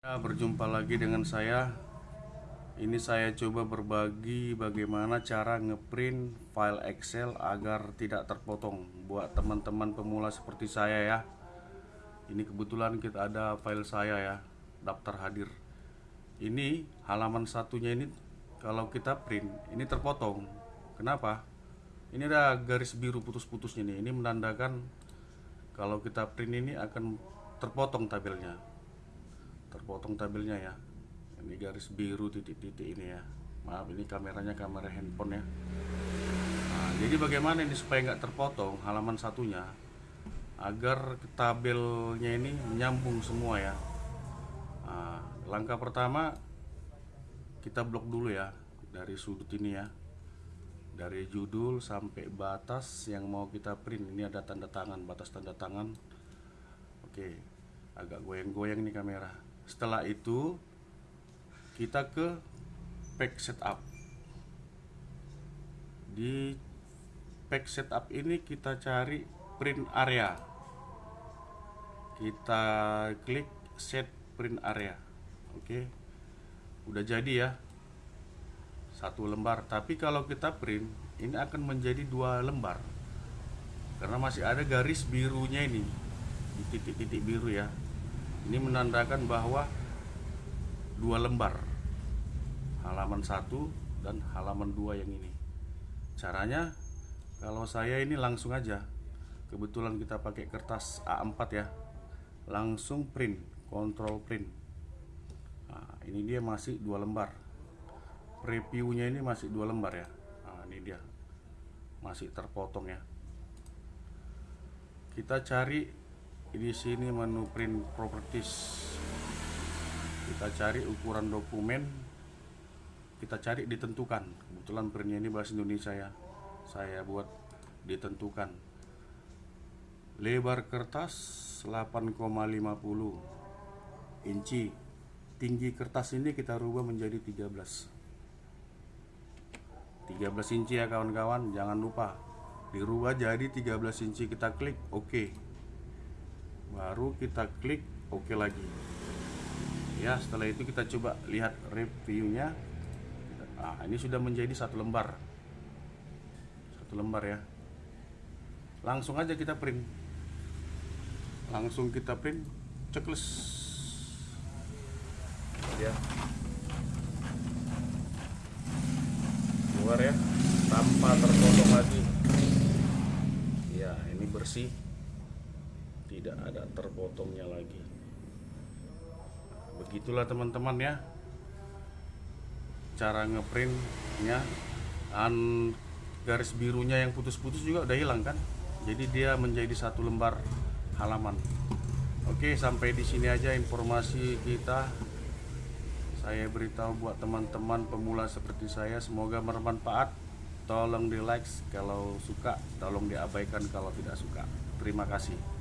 Ya, berjumpa lagi dengan saya. Ini saya coba berbagi bagaimana cara ngeprint file Excel agar tidak terpotong buat teman-teman pemula seperti saya ya. Ini kebetulan kita ada file saya ya, daftar hadir. Ini halaman satunya ini kalau kita print ini terpotong. Kenapa? Ini ada garis biru putus-putusnya nih. Ini menandakan kalau kita print ini akan terpotong tabelnya terpotong tabelnya ya. Ini garis biru titik-titik ini ya. Maaf ini kameranya kamera handphone ya. Nah, jadi bagaimana ini supaya nggak terpotong halaman satunya? Agar tabelnya ini menyambung semua ya. Nah, langkah pertama kita blok dulu ya dari sudut ini ya. Dari judul sampai batas yang mau kita print. Ini ada tanda tangan batas tanda tangan. Oke agak goyang-goyang nih kamera setelah itu kita ke pack setup. Di pack setup ini kita cari print area. Kita klik set print area. Oke udah jadi ya. Satu lembar. Tapi kalau kita print ini akan menjadi dua lembar. Karena masih ada garis birunya ini. Di titik-titik biru ya ini menandakan bahwa dua lembar halaman satu dan halaman dua yang ini. Caranya kalau saya ini langsung aja kebetulan kita pakai kertas A4 ya langsung print kontrol print. Nah, ini dia masih dua lembar. Previewnya ini masih dua lembar ya. Nah, ini dia masih terpotong ya. Kita cari di sini menu print properties. Kita cari ukuran dokumen. Kita cari ditentukan. Kebetulan printnya ini bahasa Indonesia ya. Saya buat ditentukan. Lebar kertas 8,50 inci. Tinggi kertas ini kita rubah menjadi 13 13 inci ya kawan-kawan jangan lupa. Dirubah jadi 13 inci kita klik oke. okay baru kita klik OK lagi. Ya setelah itu kita coba lihat reviewnya. Nah ini sudah menjadi satu lembar. Satu lembar ya. Langsung aja kita print. Langsung kita print checklist. Ya. Keluar ya tanpa terpotong lagi. Ya ini bersih tidak ada terpotongnya lagi. Begitulah teman-teman ya. Cara ngeprintnya dan garis birunya yang putus-putus juga udah hilang kan? Jadi dia menjadi satu lembar halaman. Oke sampai di sini aja informasi kita. Saya beritahu buat teman-teman pemula seperti saya semoga bermanfaat. Tolong di like kalau suka tolong diabaikan kalau tidak suka. Terima kasih